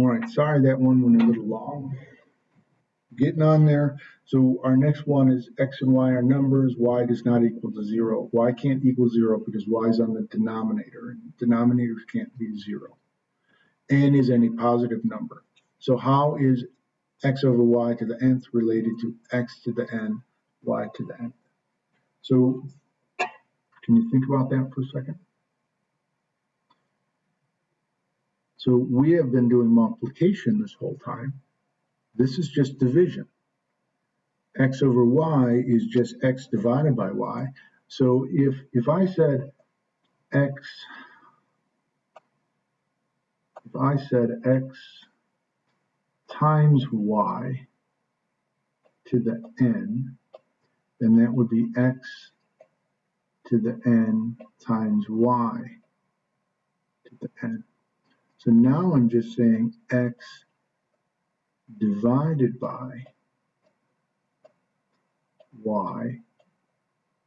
All right, sorry that one went a little long. Getting on there. So our next one is X and Y are numbers. Y does not equal to zero. Y can't equal zero because Y is on the denominator. and Denominators can't be zero. N is any positive number. So how is X over Y to the nth related to X to the N, Y to the N? So can you think about that for a second? So we have been doing multiplication this whole time. This is just division. X over Y is just X divided by Y. So if, if I said X, if I said X times Y to the N, then that would be X to the N times Y to the N. So now I'm just saying X divided by y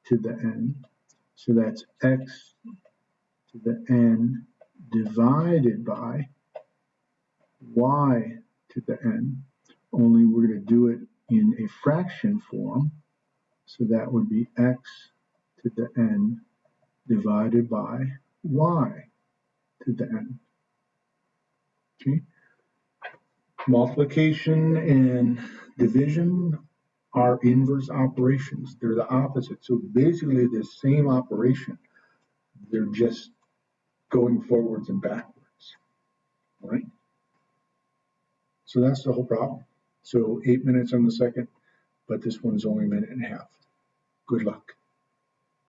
to the n. So that's x to the n divided by y to the n. Only we're going to do it in a fraction form. So that would be x to the n divided by y to the n. Okay. Multiplication and division are inverse operations. They're the opposite. So basically the same operation. They're just going forwards and backwards. All right? So that's the whole problem. So eight minutes on the second, but this one's only a minute and a half. Good luck.